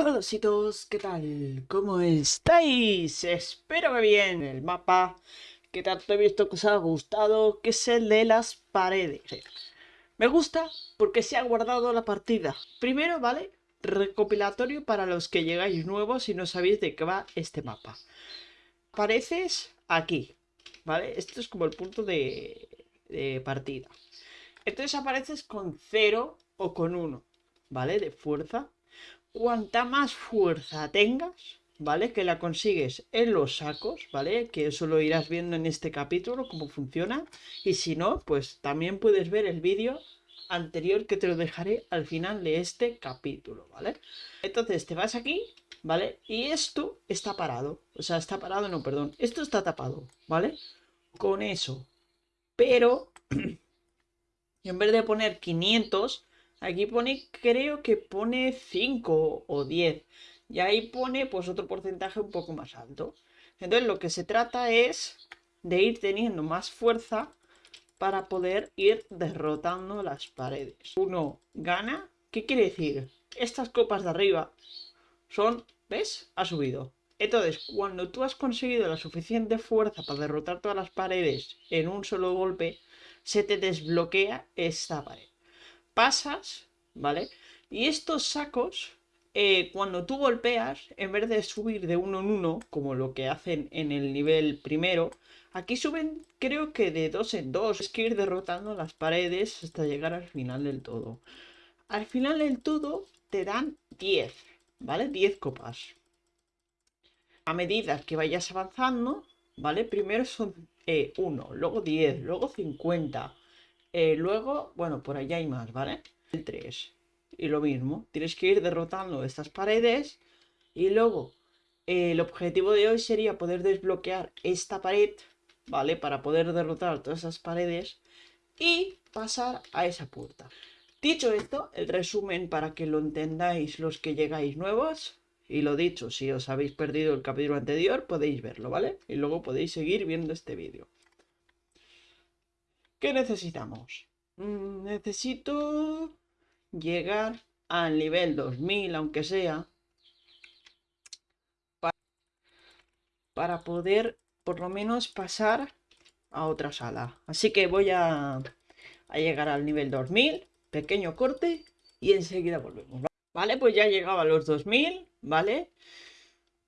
Hola todos, ¿qué tal? ¿Cómo estáis? Espero que bien. El mapa que tanto he visto que os ha gustado, que es el de las paredes. Me gusta porque se ha guardado la partida. Primero, ¿vale? Recopilatorio para los que llegáis nuevos y no sabéis de qué va este mapa. Apareces aquí, ¿vale? Esto es como el punto de, de partida. Entonces apareces con 0 o con 1, ¿vale? De fuerza cuanta más fuerza tengas, ¿vale? Que la consigues en los sacos, ¿vale? Que eso lo irás viendo en este capítulo, cómo funciona. Y si no, pues también puedes ver el vídeo anterior que te lo dejaré al final de este capítulo, ¿vale? Entonces te vas aquí, ¿vale? Y esto está parado. O sea, está parado, no, perdón. Esto está tapado, ¿vale? Con eso. Pero, en vez de poner 500, Aquí pone, creo que pone 5 o 10. Y ahí pone pues otro porcentaje un poco más alto. Entonces lo que se trata es de ir teniendo más fuerza para poder ir derrotando las paredes. Uno gana. ¿Qué quiere decir? Estas copas de arriba son, ¿ves? Ha subido. Entonces, cuando tú has conseguido la suficiente fuerza para derrotar todas las paredes en un solo golpe, se te desbloquea esta pared pasas, ¿vale? Y estos sacos, eh, cuando tú golpeas, en vez de subir de uno en uno, como lo que hacen en el nivel primero, aquí suben creo que de dos en dos. Es que ir derrotando las paredes hasta llegar al final del todo. Al final del todo te dan 10, ¿vale? 10 copas. A medida que vayas avanzando, ¿vale? Primero son 1, eh, luego 10, luego 50, eh, luego, bueno, por allá hay más, ¿vale? El 3. Y lo mismo, tienes que ir derrotando estas paredes. Y luego, eh, el objetivo de hoy sería poder desbloquear esta pared, ¿vale? Para poder derrotar todas esas paredes y pasar a esa puerta. Dicho esto, el resumen para que lo entendáis los que llegáis nuevos. Y lo dicho, si os habéis perdido el capítulo anterior, podéis verlo, ¿vale? Y luego podéis seguir viendo este vídeo. ¿Qué necesitamos? Mm, necesito llegar al nivel 2000, aunque sea, para, poder por lo menos pasar a otra sala. Así que voy a, a llegar al nivel 2000, pequeño corte, y enseguida volvemos. Vale, pues ya he llegado a los 2000, ¿vale?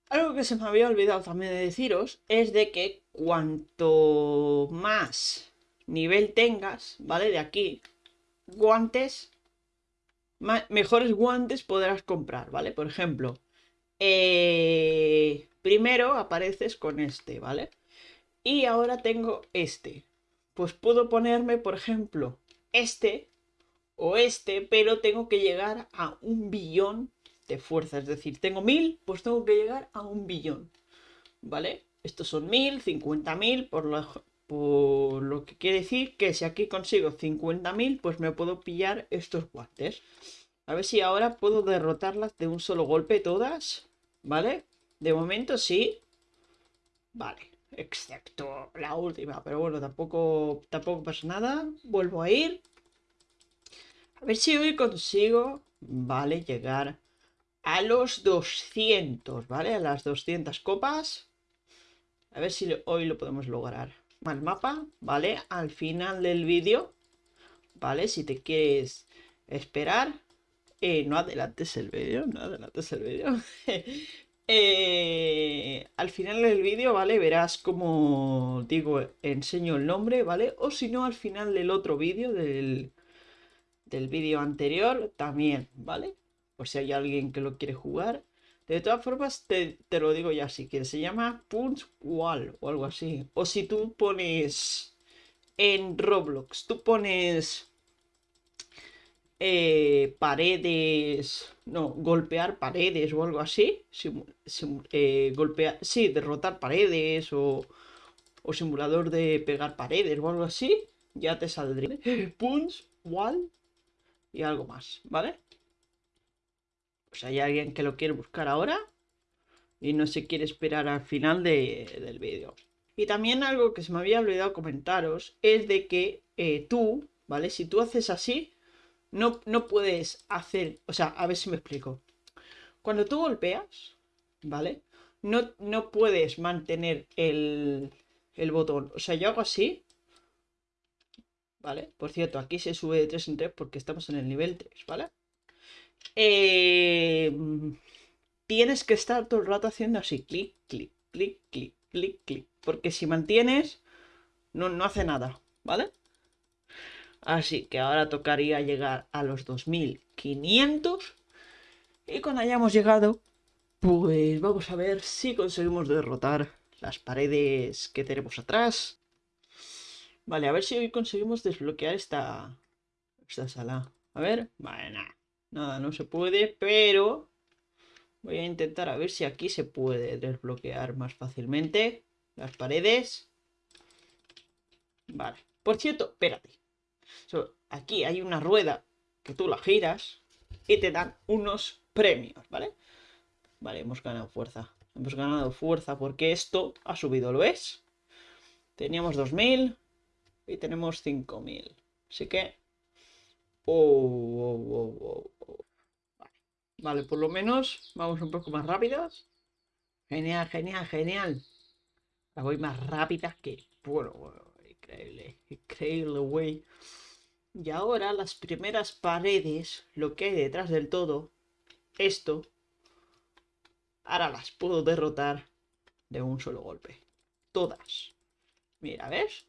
Algo que se me había olvidado también de deciros es de que cuanto más nivel tengas, ¿vale? De aquí, guantes, mejores guantes podrás comprar, ¿vale? Por ejemplo, eh, primero apareces con este, ¿vale? Y ahora tengo este. Pues puedo ponerme, por ejemplo, este o este, pero tengo que llegar a un billón de fuerza. Es decir, tengo mil, pues tengo que llegar a un billón, ¿vale? Estos son mil, cincuenta mil, por lo, por lo que quiere decir que si aquí consigo 50.000, pues me puedo pillar estos guantes. A ver si ahora puedo derrotarlas de un solo golpe todas. ¿Vale? De momento sí. Vale. Excepto la última. Pero bueno, tampoco, tampoco pasa nada. Vuelvo a ir. A ver si hoy consigo, ¿vale? Llegar a los 200, ¿vale? A las 200 copas. A ver si hoy lo podemos lograr al mapa, ¿vale? Al final del vídeo, ¿vale? Si te quieres esperar, eh, no adelantes el vídeo, no adelantes el vídeo. Eh, al final del vídeo, ¿vale? Verás como, digo, enseño el nombre, ¿vale? O si no, al final del otro vídeo, del, del vídeo anterior, también, ¿vale? Por si hay alguien que lo quiere jugar. De todas formas, te, lo digo ya si quieres. Se llama Punch Wall o algo así. O si tú pones en Roblox, tú pones eh, paredes, no, golpear paredes o algo así. Eh, golpear, sí, derrotar paredes o, o simulador de pegar paredes o algo así. Ya te saldría. Punch Wall y algo más, ¿vale? Pues hay alguien que lo quiere buscar ahora y no se quiere esperar al final del vídeo. Y también algo que se me había olvidado comentaros es de que eh, tú, ¿vale? Si tú haces así, no, no puedes hacer, o sea, a ver si me explico. Cuando tú golpeas, ¿vale? No, no puedes mantener el, el botón. O sea, yo hago así. ¿Vale? Por cierto, aquí se sube de 3 en 3 porque estamos en el nivel 3, ¿vale? Eh, tienes que estar todo el rato haciendo así, clic, clic, clic, clic, clic, clic. Porque si mantienes, no, no hace nada, ¿vale? Así que ahora tocaría llegar a los 2500. Y cuando hayamos llegado, pues vamos a ver si conseguimos derrotar las paredes que tenemos atrás. Vale, a ver si hoy conseguimos desbloquear esta, esta sala. A ver, bueno, nada, no se puede, pero voy a intentar a ver si aquí se puede desbloquear más fácilmente las paredes. Vale, por cierto, espérate. aquí hay una rueda que tú la giras y te dan unos premios, ¿vale? Vale, hemos ganado fuerza. Hemos ganado fuerza porque esto ha subido, ¿lo ves? Teníamos 2000 y tenemos 5000. Así que... Oh, oh, oh, vale. por lo menos vamos un poco más rápidos. Genial, genial, genial. La voy más rápida que... Bueno, bueno, increíble, increíble, güey. Y ahora las primeras paredes, lo que hay detrás del todo, esto, ahora las puedo derrotar de un solo golpe. Todas. Mira, ¿ves?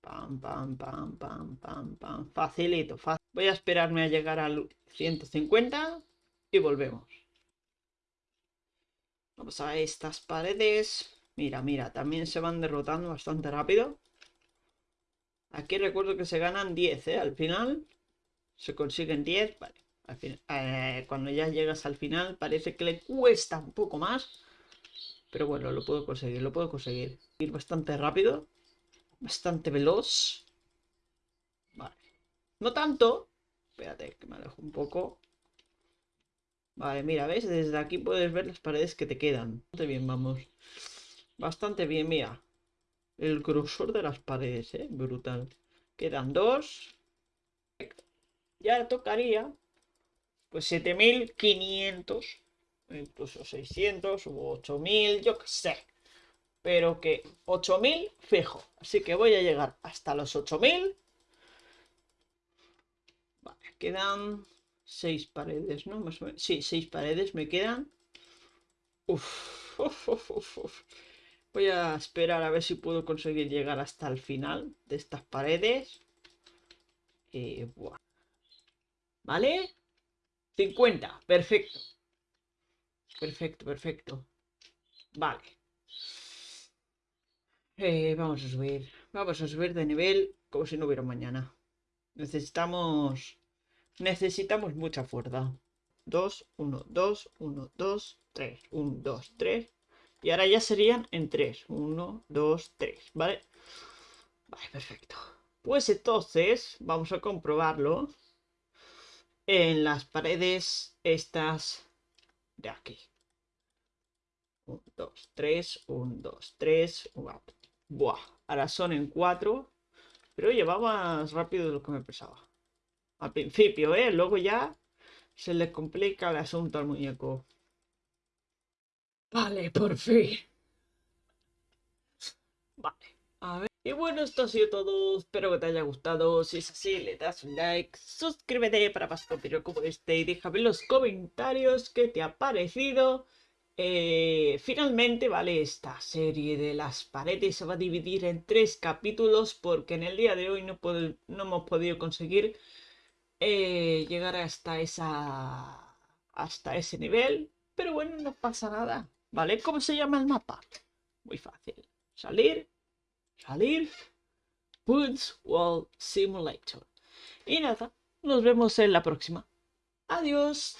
Pam, pam, pam, pam, pam, pam. Facilito, fácil. Voy a esperarme a llegar al 150 y volvemos. Vamos a estas paredes. Mira, mira, también se van derrotando bastante rápido. Aquí recuerdo que se ganan 10, ¿eh? Al final se consiguen 10, vale. Al final, eh, cuando ya llegas al final parece que le cuesta un poco más. Pero bueno, lo puedo conseguir, lo puedo conseguir. Ir bastante rápido. Bastante veloz. No tanto. Espérate, que me alejo un poco. Vale, mira, ¿ves? Desde aquí puedes ver las paredes que te quedan. Bastante bien, vamos. Bastante bien, mira. El grosor de las paredes, ¿eh? Brutal. Quedan dos. Ya tocaría, pues 7500, incluso 600 o 8000, yo qué sé. Pero que 8000 fijo. Así que voy a llegar hasta los 8000. Quedan 6 paredes, ¿no? Más o menos. Sí, 6 paredes me quedan. Uf, uf, uf, uf. Voy a esperar a ver si puedo conseguir llegar hasta el final de estas paredes. Y, ¿Vale? 50, perfecto. Perfecto, perfecto. Vale. Eh, vamos a subir. Vamos a subir de nivel como si no hubiera mañana. Necesitamos... Necesitamos mucha fuerza. 2, 1, 2, 1, 2, 3. 1, 2, 3. Y ahora ya serían en 3. 1, 2, 3, ¿vale? Vale, perfecto. Pues entonces, vamos a comprobarlo en las paredes estas de aquí. 1, 2, 3, 1, 2, 3. Buah, ahora son en 4. Pero llevaba más rápido de lo que me pensaba. Al principio, ¿eh? Luego ya se le complica el asunto al muñeco. Vale, por fin. Vale, a ver. Y bueno, esto ha sido todo. Espero que te haya gustado. Si es así, le das un like, suscríbete para más contenido como este y déjame en los comentarios qué te ha parecido. Eh, finalmente, vale, esta serie de las paredes se va a dividir en tres capítulos porque en el día de hoy no, no hemos podido conseguir eh, llegar hasta esa hasta ese nivel. Pero bueno, no pasa nada. ¿Vale? ¿Cómo se llama el mapa? Muy fácil. Salir, salir, Woods Wall Simulator. Y nada, nos vemos en la próxima. Adiós.